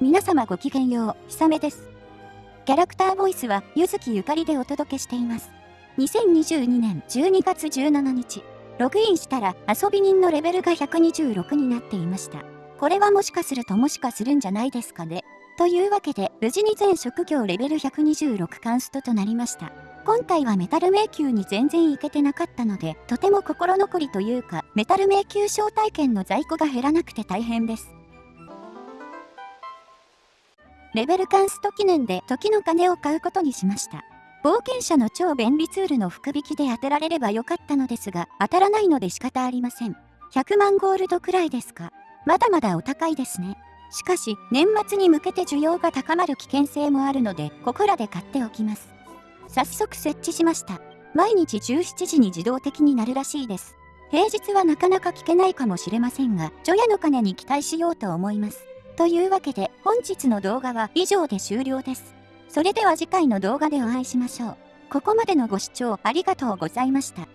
皆様ごきげんよう、ひさめです。キャラクターボイスは、ゆずきゆかりでお届けしています。2022年12月17日、ログインしたら遊び人のレベルが126になっていました。これはもしかするともしかするんじゃないですかね。というわけで、無事に全職業レベル126カンストとなりました。今回はメタル迷宮に全然行けてなかったので、とても心残りというか、メタル迷宮招待券の在庫が減らなくて大変です。レベルカンスト記念で時の鐘を買うことにしました。冒険者の超便利ツールの福引きで当てられればよかったのですが、当たらないので仕方ありません。100万ゴールドくらいですか。まだまだお高いですね。しかし、年末に向けて需要が高まる危険性もあるので、ここらで買っておきます。早速設置しました。毎日17時に自動的になるらしいです。平日はなかなか聞けないかもしれませんが、除夜の鐘に期待しようと思います。というわけで本日の動画は以上で終了です。それでは次回の動画でお会いしましょう。ここまでのご視聴ありがとうございました。